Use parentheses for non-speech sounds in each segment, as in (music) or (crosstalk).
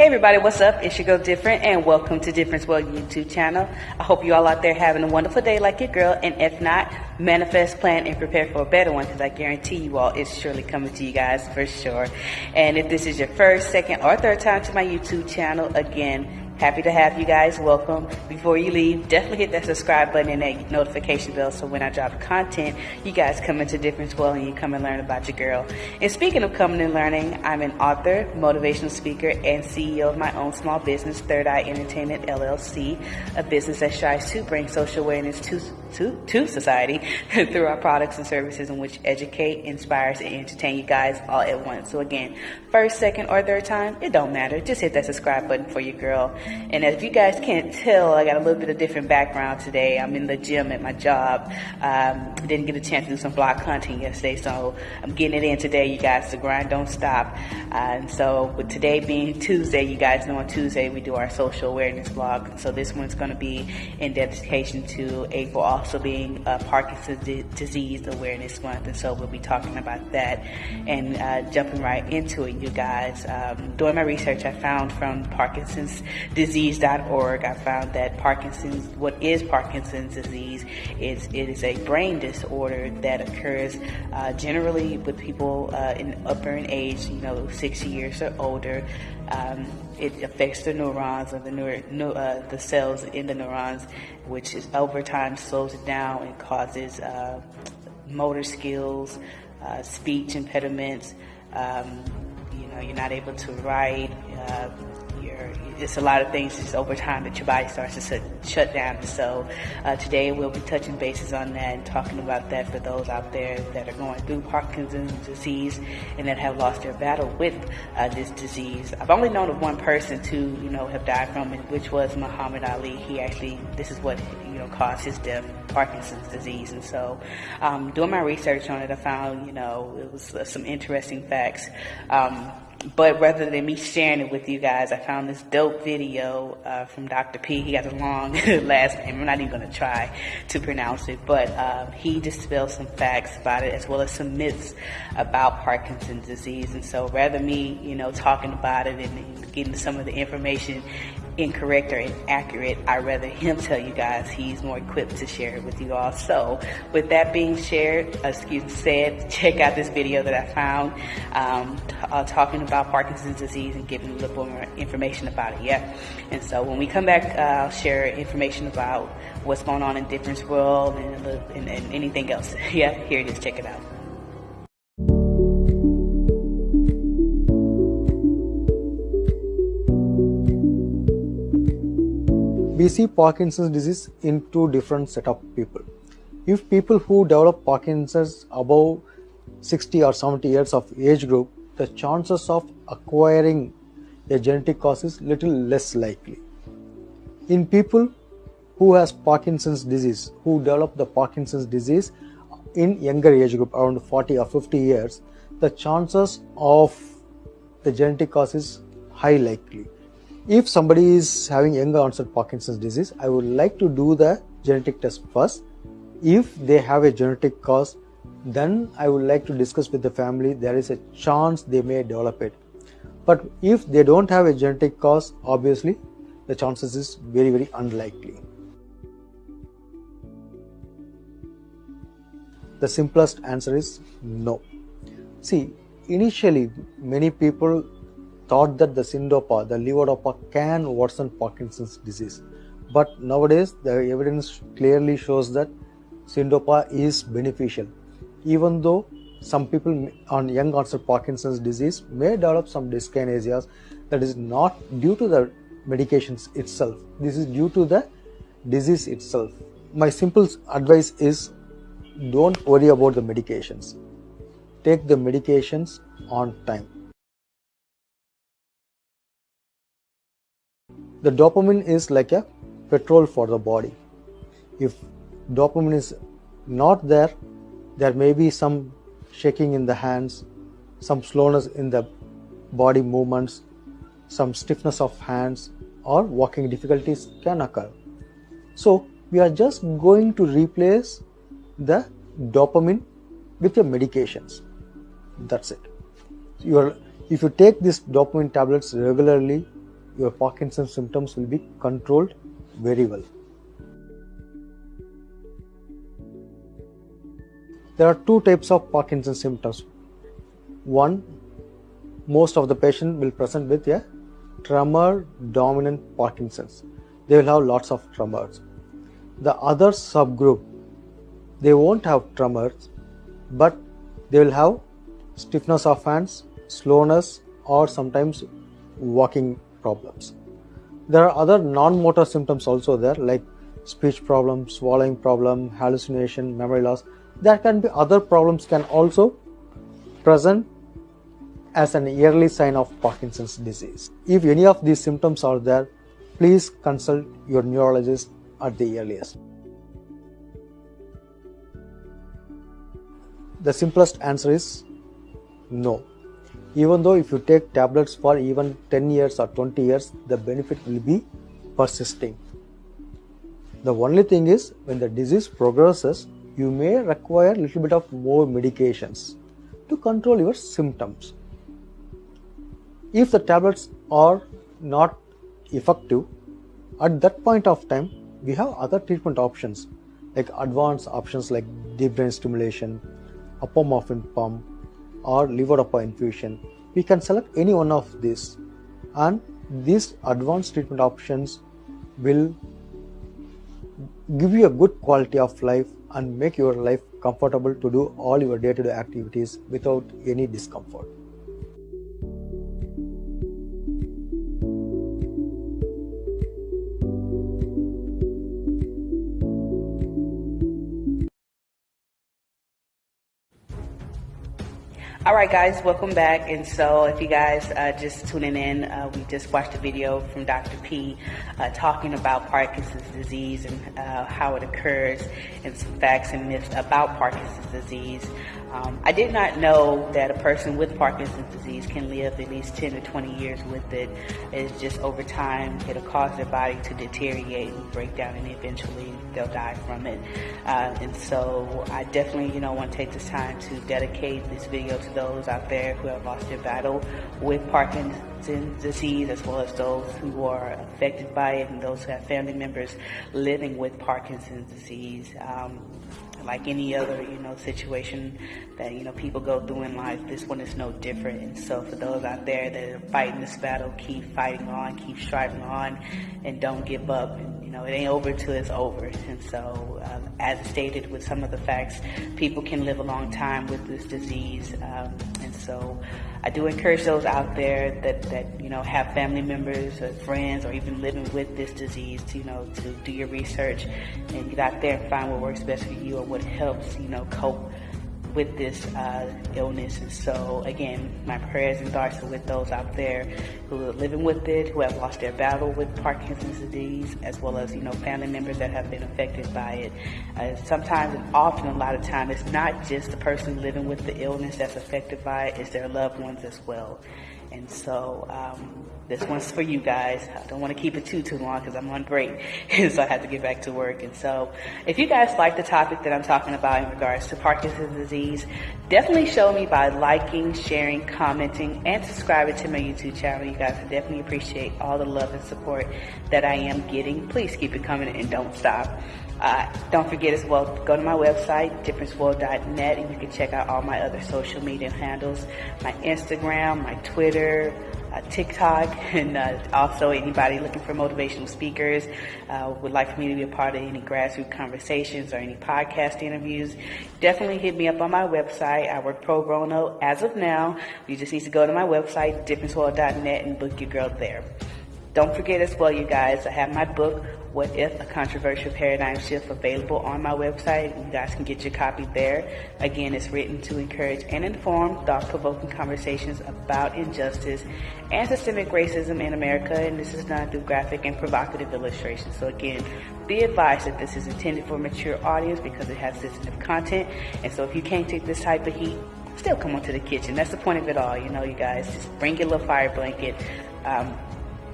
Hey everybody, what's up? It's your girl Different and welcome to Difference World YouTube channel. I hope you all out there having a wonderful day like your girl and if not, manifest, plan, and prepare for a better one because I guarantee you all it's surely coming to you guys for sure. And if this is your first, second, or third time to my YouTube channel, again, Happy to have you guys. Welcome. Before you leave, definitely hit that subscribe button and that notification bell so when I drop content, you guys come into Difference World and you come and learn about your girl. And speaking of coming and learning, I'm an author, motivational speaker, and CEO of my own small business, Third Eye Entertainment LLC, a business that strives to bring social awareness to, to, to society (laughs) through our products and services in which educate, inspires, and entertain you guys all at once. So again, first, second, or third time, it don't matter. Just hit that subscribe button for your girl. And if you guys can't tell, I got a little bit of different background today. I'm in the gym at my job. Um, didn't get a chance to do some vlog content yesterday, so I'm getting it in today, you guys. The grind don't stop. Uh, and so with today being Tuesday, you guys know on Tuesday we do our social awareness vlog. So this one's going to be in dedication to April also being uh, Parkinson's disease awareness month. And so we'll be talking about that and uh, jumping right into it, you guys. Um, doing my research, I found from Parkinson's disease.org, I found that Parkinson's, what is Parkinson's disease is it is a brain disorder that occurs uh, generally with people uh, in upper in age, you know, 60 years or older. Um, it affects the neurons or the neur- uh, the cells in the neurons, which is over time slows it down and causes uh, motor skills, uh, speech impediments. Um, you know, you're not able to write. It's a lot of things just over time that your body starts to shut down. So uh, today we'll be touching bases on that and talking about that for those out there that are going through Parkinson's disease and that have lost their battle with uh, this disease. I've only known of one person to, you know, have died from it, which was Muhammad Ali. He actually, this is what, you know, caused his death, Parkinson's disease. And so um, doing my research on it, I found, you know, it was uh, some interesting facts. Um, but rather than me sharing it with you guys, I found this dope video uh, from Dr. P. He has a long (laughs) last name. I'm not even going to try to pronounce it, but uh, he dispelled some facts about it as well as some myths about Parkinson's disease. And so rather me, you know, talking about it and getting some of the information incorrect or inaccurate, I'd rather him tell you guys he's more equipped to share it with you all. So with that being shared, excuse me, said, (laughs) check out this video that I found um, uh, talking about Parkinson's disease and giving a little more information about it. Yeah. And so when we come back, uh, I'll share information about what's going on in Difference World and, and, and anything else. (laughs) yeah, here it is. Check it out. We see Parkinson's disease in two different set of people. If people who develop Parkinson's above 60 or 70 years of age group, the chances of acquiring a genetic cause is little less likely. In people who has Parkinson's disease, who develop the Parkinson's disease in younger age group around 40 or 50 years, the chances of the genetic cause is high likely if somebody is having younger onset Parkinson's disease, I would like to do the genetic test first. If they have a genetic cause, then I would like to discuss with the family. There is a chance they may develop it. But if they don't have a genetic cause, obviously the chances is very, very unlikely. The simplest answer is no. See, initially many people thought that the syndopa, the levodopa can worsen Parkinson's disease. But nowadays, the evidence clearly shows that syndopa is beneficial. Even though some people on young onset Parkinson's disease may develop some dyskinesias, that is not due to the medications itself. This is due to the disease itself. My simple advice is don't worry about the medications. Take the medications on time. The dopamine is like a petrol for the body. If dopamine is not there there may be some shaking in the hands some slowness in the body movements some stiffness of hands or walking difficulties can occur. So we are just going to replace the dopamine with your medications. That's it. You are if you take these dopamine tablets regularly your Parkinson's symptoms will be controlled very well. There are two types of Parkinson's symptoms. One, most of the patient will present with a tremor dominant Parkinson's. They will have lots of tremors. The other subgroup, they won't have tremors, but they will have stiffness of hands, slowness, or sometimes walking problems. There are other non motor symptoms also there, like speech problem, swallowing problem, hallucination, memory loss. There can be other problems can also present as an early sign of Parkinson's disease. If any of these symptoms are there, please consult your neurologist at the earliest. The simplest answer is no. Even though if you take tablets for even 10 years or 20 years, the benefit will be persisting. The only thing is when the disease progresses, you may require a little bit of more medications to control your symptoms. If the tablets are not effective, at that point of time, we have other treatment options like advanced options like deep brain stimulation, apomorphine pump, or levodopa infusion. We can select any one of these, and these advanced treatment options will give you a good quality of life and make your life comfortable to do all your day to day activities without any discomfort. All right, guys, welcome back. And so, if you guys uh, just tuning in, uh, we just watched a video from Dr. P uh, talking about Parkinson's disease and uh, how it occurs, and some facts and myths about Parkinson's disease. Um, I did not know that a person with Parkinson's disease can live at least 10 to 20 years with it. It's just over time, it'll cause their body to deteriorate and break down, and eventually they'll die from it. Uh, and so, I definitely, you know, want to take this time to dedicate this video to those out there who have lost their battle with Parkinson's disease, as well as those who are affected by it, and those who have family members living with Parkinson's disease. Um, like any other, you know, situation that, you know, people go through in life, this one is no different. And so for those out there that are fighting this battle, keep fighting on, keep striving on, and don't give up. And, you know, it ain't over till it's over. And so, uh, as stated with some of the facts, people can live a long time with this disease. Um, and so, I do encourage those out there that, that you know have family members or friends or even living with this disease to you know to do your research and get out there and find what works best for you or what helps you know cope with this uh, illness. And so, again, my prayers and thoughts are with those out there who are living with it, who have lost their battle with Parkinson's disease, as well as, you know, family members that have been affected by it. Uh, sometimes and often, a lot of time, it's not just the person living with the illness that's affected by it, it's their loved ones as well. And so, um, this one's for you guys. I don't want to keep it too, too long because I'm on break. (laughs) so I have to get back to work. And so if you guys like the topic that I'm talking about in regards to Parkinson's disease, definitely show me by liking, sharing, commenting, and subscribing to my YouTube channel. You guys, I definitely appreciate all the love and support that I am getting. Please keep it coming and don't stop. Uh, don't forget as well, go to my website, differenceworld.net, and you can check out all my other social media handles, my Instagram, my Twitter, uh, TikTok, (laughs) and uh, also anybody looking for motivational speakers uh, would like for me to be a part of any grassroots conversations or any podcast interviews. Definitely hit me up on my website. I work pro bono as of now. You just need to go to my website, differenceworld.net, and book your girl there. Don't forget as well, you guys, I have my book, What If? A Controversial Paradigm Shift available on my website. You guys can get your copy there. Again, it's written to encourage and inform thought-provoking conversations about injustice and systemic racism in America, and this is done through graphic and provocative illustrations. So again, be advised that this is intended for a mature audience because it has sensitive content, and so if you can't take this type of heat, still come onto the kitchen. That's the point of it all, you know, you guys. Just bring your little fire blanket. Um,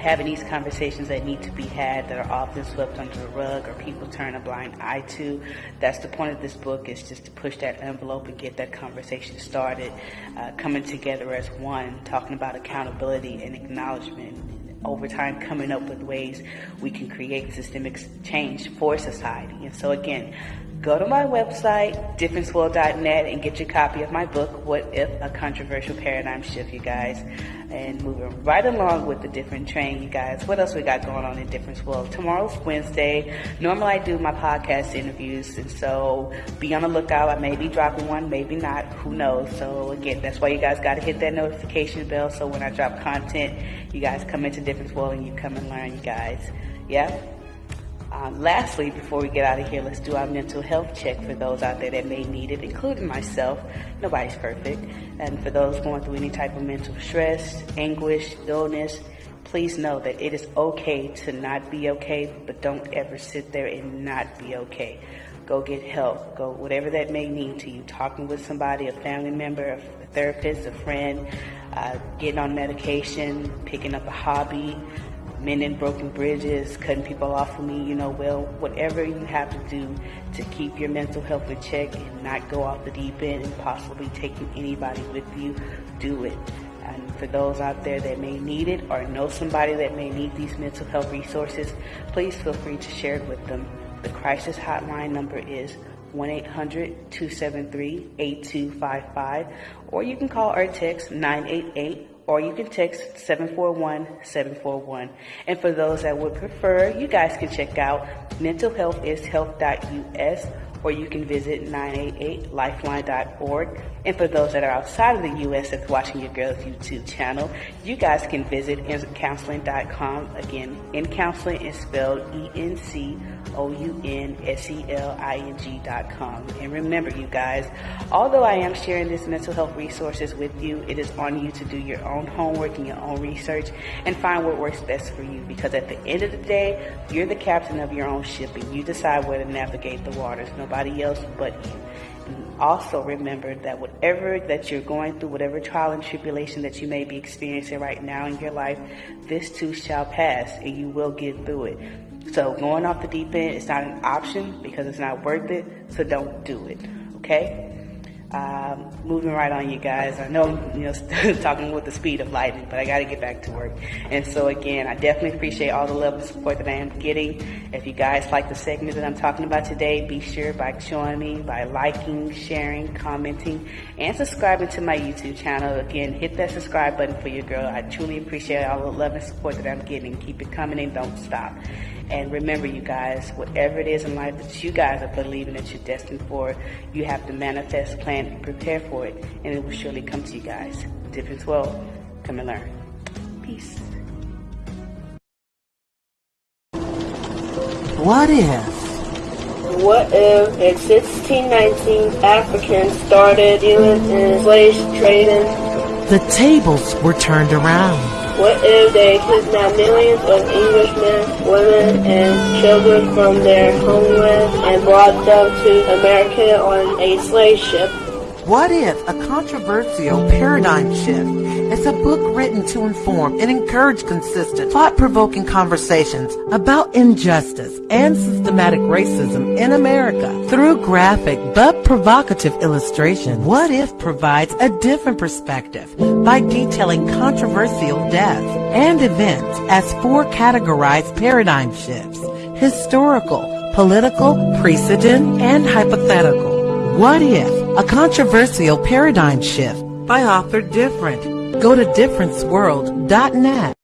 having these conversations that need to be had that are often swept under the rug or people turn a blind eye to. That's the point of this book is just to push that envelope and get that conversation started, uh, coming together as one, talking about accountability and acknowledgement over time coming up with ways we can create systemic change for society. And so again, go to my website, differenceworld.net, and get your copy of my book, What If? A Controversial Paradigm Shift, you guys. And moving right along with the different train, you guys. What else we got going on in Difference World? Tomorrow's Wednesday. Normally I do my podcast interviews, and so be on the lookout. I may be dropping one, maybe not. Who knows? So again, that's why you guys got to hit that notification bell so when I drop content, you guys come into Difference World and you come and learn, you guys. Yeah? Um, lastly, before we get out of here, let's do our mental health check for those out there that may need it, including myself. Nobody's perfect. And for those going through any type of mental stress, anguish, illness, please know that it is okay to not be okay, but don't ever sit there and not be okay. Go get help. Go whatever that may mean to you. Talking with somebody, a family member, a therapist, a friend, uh, getting on medication, picking up a hobby, mending broken bridges, cutting people off from me, you know, well, whatever you have to do to keep your mental health in check and not go off the deep end and possibly taking anybody with you, do it. And for those out there that may need it or know somebody that may need these mental health resources, please feel free to share it with them. The crisis hotline number is 1-800-273-8255 or you can call or text 988 or you can text 741-741. And for those that would prefer, you guys can check out mentalhealthishealth.us or you can visit 988lifeline.org. And for those that are outside of the U.S. that's watching your girl's YouTube channel, you guys can visit encounseling.com. Again, in counseling is spelled E-N-C-O-U-N-S-E-L-I-N-G.com. And remember, you guys, although I am sharing this mental health resources with you, it is on you to do your own homework and your own research and find what works best for you. Because at the end of the day, you're the captain of your own ship and you decide where to navigate the waters. Nobody else but you. Also remember that whatever that you're going through, whatever trial and tribulation that you may be experiencing right now in your life, this too shall pass and you will get through it. So going off the deep end is not an option because it's not worth it. So don't do it. Okay. Um, moving right on, you guys. I know, you know, (laughs) talking with the speed of lightning, but I got to get back to work. And so again, I definitely appreciate all the love and support that I am getting. If you guys like the segment that I'm talking about today, be sure by me, by liking, sharing, commenting, and subscribing to my YouTube channel. Again, hit that subscribe button for your girl. I truly appreciate all the love and support that I'm getting. Keep it coming and don't stop. And remember, you guys, whatever it is in life that you guys are believing that you're destined for, you have to manifest, plan, and prepare for it, and it will surely come to you guys. Difference World, come and learn. Peace. What if? What if in 1619 Africans started dealing in slave trading? The tables were turned around. What if they kidnapped millions of Englishmen, women, and children from their homeland and brought them to America on a slave ship? What if a controversial paradigm shift It's a book written to inform and encourage consistent, thought-provoking conversations about injustice and systematic racism in America through graphic but provocative illustration? What if provides a different perspective by detailing controversial deaths and events as four categorized paradigm shifts, historical, political, precedent, and hypothetical. What if? A controversial paradigm shift by author Different. Go to differenceworld.net.